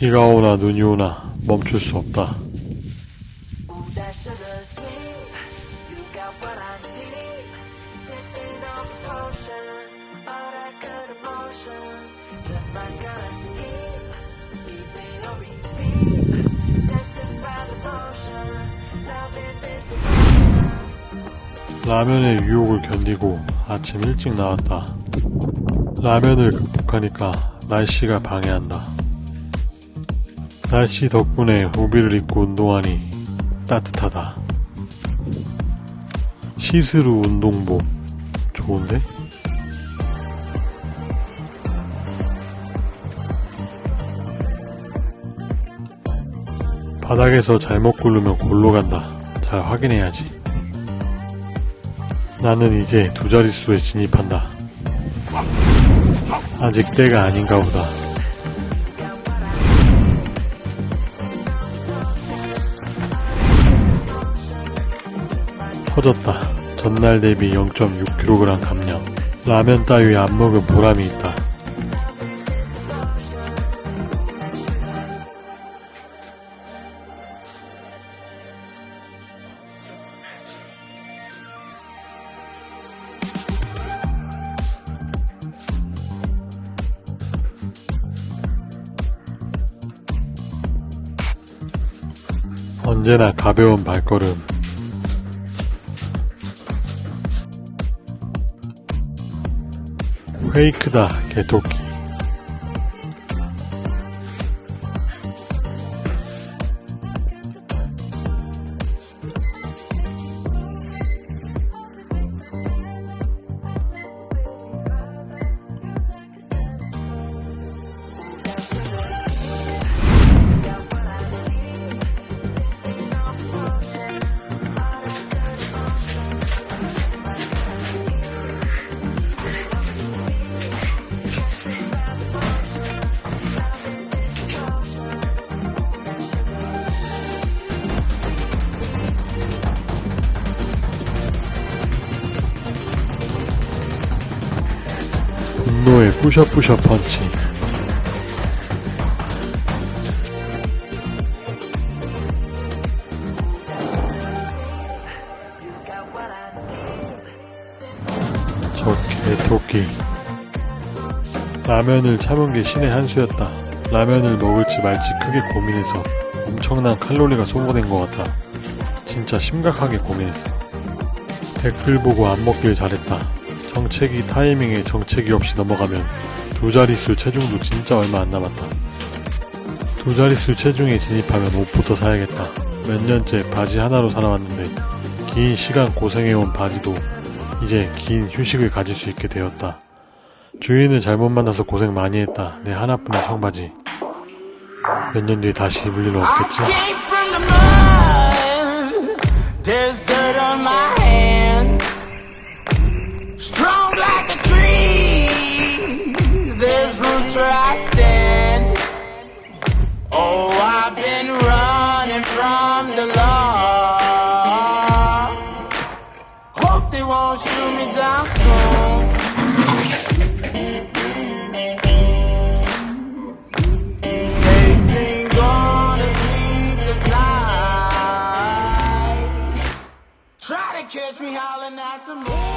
비가 오나 눈이 오나 멈출 수 없다. 라면의 유혹을 견디고 아침 일찍 나왔다. 라면을 극복하니까 날씨가 방해한다. 날씨 덕분에 우비를 입고 운동하니 따뜻하다. 시스루 운동복 좋은데? 바닥에서 잘못 굴르면 골로 간다. 잘 확인해야지. 나는 이제 두 자릿수에 진입한다. 아직 때가 아닌가 보다. 터졌다. 전날 대비 0.6kg 감량. 라면 따위 안 먹은 보람이 있다. 언제나 가벼운 발걸음. 페이크다, 개토끼. 분노의 뿌셔뿌셔 펀치. 저 개토끼. 라면을 참은 게 신의 한 수였다. 라면을 먹을지 말지 크게 고민해서 엄청난 칼로리가 소모된 것 같아. 진짜 심각하게 고민했어. 댓글 보고 안 먹길 잘했다. 정체기 타이밍에 정체기 없이 넘어가면 두 자릿수 체중도 진짜 얼마 안 남았다. 두 자릿수 체중에 진입하면 옷부터 사야겠다. 몇 년째 바지 하나로 살아왔는데 긴 시간 고생해온 바지도 이제 긴 휴식을 가질 수 있게 되었다. 주인을 잘못 만나서 고생 많이 했다. 내 하나뿐인 청바지. 몇 년 뒤에 다시 입을 일은 없겠지? the law. Hope they won't shoot me down soon. Catch me howling at the moon.